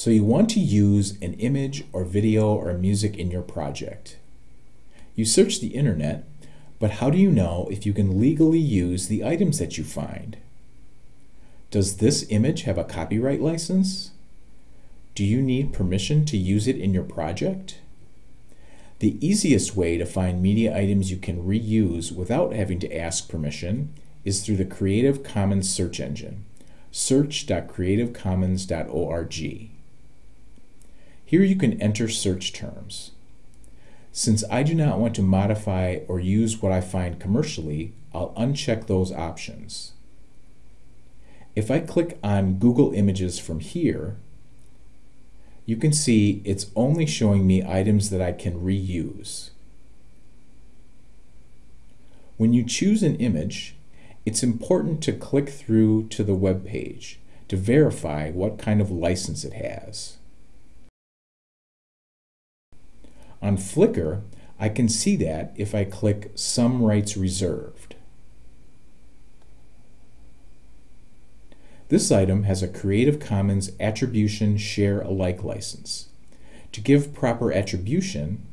So you want to use an image or video or music in your project. You search the internet, but how do you know if you can legally use the items that you find? Does this image have a copyright license? Do you need permission to use it in your project? The easiest way to find media items you can reuse without having to ask permission is through the Creative Commons search engine, search.creativecommons.org. Here you can enter search terms. Since I do not want to modify or use what I find commercially, I'll uncheck those options. If I click on Google Images from here, you can see it's only showing me items that I can reuse. When you choose an image, it's important to click through to the web page to verify what kind of license it has. On Flickr, I can see that if I click Some Rights Reserved. This item has a Creative Commons Attribution Share Alike license. To give proper attribution,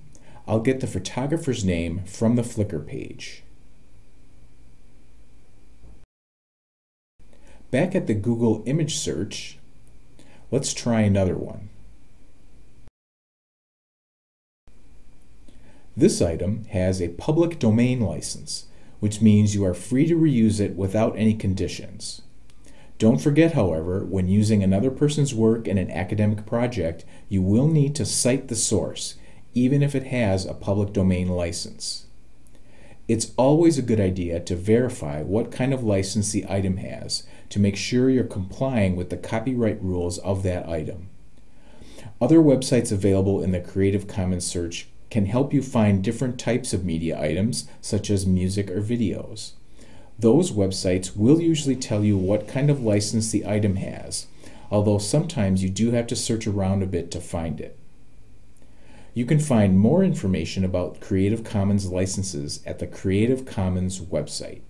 I'll get the photographer's name from the Flickr page. Back at the Google image search, let's try another one. This item has a public domain license, which means you are free to reuse it without any conditions. Don't forget, however, when using another person's work in an academic project, you will need to cite the source, even if it has a public domain license. It's always a good idea to verify what kind of license the item has to make sure you're complying with the copyright rules of that item. Other websites available in the Creative Commons search can help you find different types of media items, such as music or videos. Those websites will usually tell you what kind of license the item has, although sometimes you do have to search around a bit to find it. You can find more information about Creative Commons licenses at the Creative Commons website.